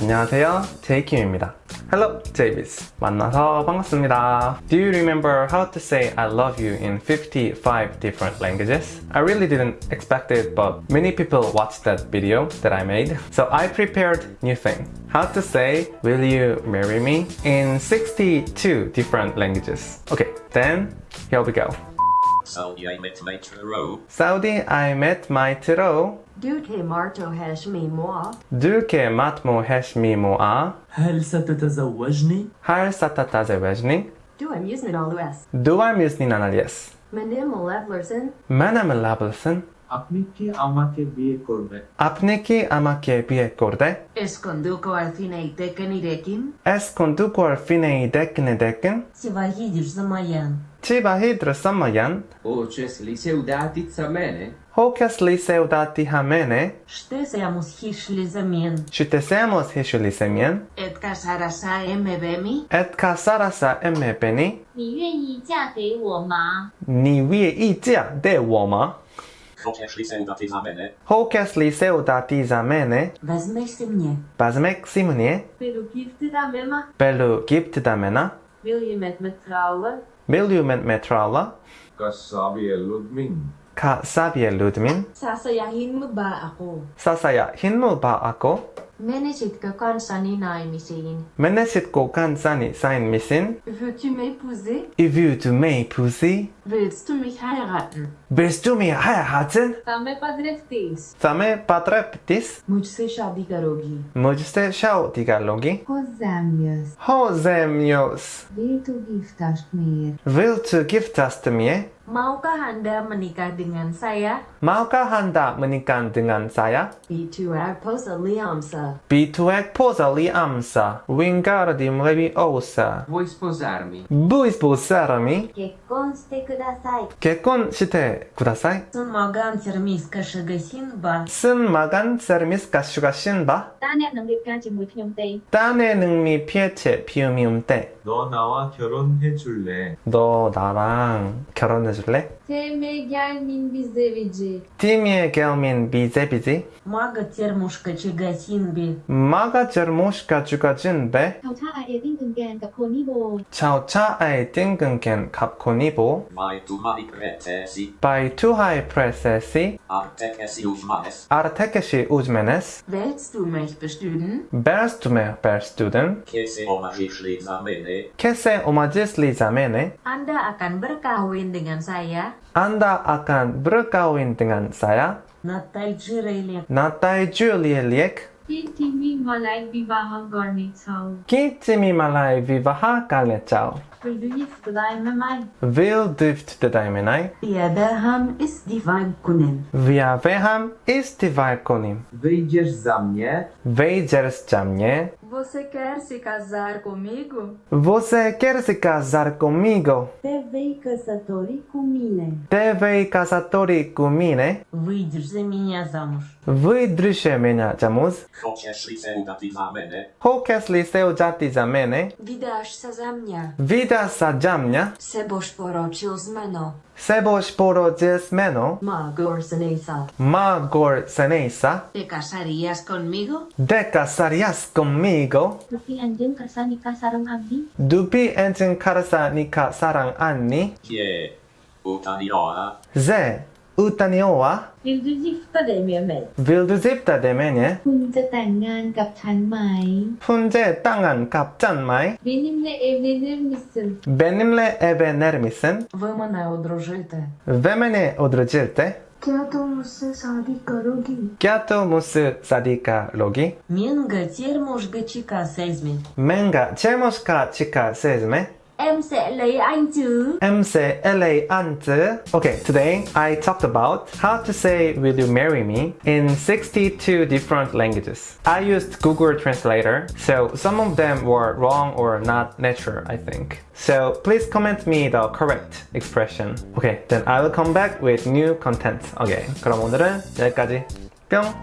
안녕하세요, 제이킴입니다. Hello, Javis. 만나서 반갑습니다. Do you remember how to say I love you in 55 different languages? I really didn't expect it, but many people watched that video that I made. So I prepared new thing. How to say will you marry me in 62 different languages. Okay, then here we go. Saudi I met my Turo. Saudi I met my tro. دوكي مارتو هاشمي موا درك ماتمو هشمي موآ هل ستتزوجني؟ هل ستتزوجني؟ دو أميزن الأس Duvar mjusnin analjes. منم لفلرسن Manam labelsen. আপনি কি আমাকে বিয়ে করবেন Apne ki amake bie korde. Esconduko Alfineitekën i rekin, Es kondukuar fine i dekne deken. si vahidisht zëmajan. Qiba hidrë samajan. Oces liceudatit sa mene, Hokes liseudati hamene. Shtesja mos hish lizëmjen, Qytesemos hishu lisemjen. et ka sarasa e me vemi, Et ka sarasa emme peni. 你愿意嫁给我吗？ Ni wie i tia de woma. Chociaż liceudati za mene. Hokes liseudati zamene. vazmesh si mnie. Bazmek simnie. Pelo gifted aan mama Belu gipt damena. Wil je met me trouwen? Wil je met me trouwen? Ka Ludmin. Kasabiye Ludmin. Sasayahin mo ba ako? Sasayahin mo ako? Menisitkö kanssani naimisiin? Menesitko kansani sain misin? Veux-tu m'épouser? Ivu tu me pusi? Willst du mich heiraten? Bist du mir heiraten? Θα με παντρευτείς. Θα με πατρέπτεις? Mujhse shadi karogi. Mujste shau digalogi? Hozzám Hozemjos. Will du giftast mir? Will du giftast mir? Maukah Anda menikah dengan saya? Maukah Anda menikah dengan saya? Bituak posa liamsa. Bituak posa liamsa. o s a Vou esposar-me. Vuoi sposarmi? Kekkon ste kudasai. Kekkon ste kudasai? Sun magan sermiska shugashin ba. Sun magan sermiska shugashin ba? 딴의 능미까지 무피움대. 딴의 능미 피에체 피움이움대. 너 나랑 결혼해 mesajele? Teme gelmin bize vici. Teme gelmin bize bizi. Maga cermușcă ce găsin bi. Maga cermușcă ce găsin bi. Ceau cea ai din gângen cap conibo. Ceau ai din gângen cap conibo. Mai tu hai presesi. Mai tu hai presesi. Artekesi uzmanes. Artekesi uzmanes. Willst du mich bestüden? Willst du mich bestüden? Kese omagis li zamene. Kese omagis li zamene. Anda akan berkahwin dengan saya. Anda akan berkawin dengan saya. Natai Julielek. Kintimi malai vivaha garne chau. Kintimi malai vivaha garne chau. Vil du gifte deg med meg? Vil du gifte deg med meg? Jebeham istivarkunim. Viabeham istivarkunim. Wyjdziesz za mnie? Wyjdziesz za mnie? Você quer se casar comigo? Você quer se casar comigo? Te vei casatori cu mine. Te vei casatori cu mine? Wyjdziesz za mnie za mąż. Wyjdziesz za liseu dati za mene. Chociaż liseu dati za mene? Wydasz się za mnie. Comida zadziamnia. Seboś porocio zmeno. Seboś porocio zmeno. Magor senesa. Magor senesa. ¿Te casarías conmigo? ¿Te casarías conmigo? Dupi anjing karsa nikah sarang Anni. Dupi anjing karsa nikah sarang Anni. Kie. Utaniora. Ze. อุตานิโอวะ Vill du gifta dig med mig? Vill du gifta คุณจะแต่งงานกับฉันไหม คุณจะแต่งงานกับฉันไหม Benimle evlenir misin? Benimle evlenir misin? Ви мене одружите? Ви мене одружите? Кято мусы садика роги. Кято мусы садика роги. Менга термошка чика сезме. Менга термошка чика сезме. Em sẽ lấy anh chứ. Em sẽ LA ante. Okay, today I talked about how to say will you marry me in 62 different languages. I used Google Translator, so some of them were wrong or not natural, I think. So please comment me the correct expression. Okay, then I will come back with new content. Okay, 그럼 오늘은 여기까지. 뿅!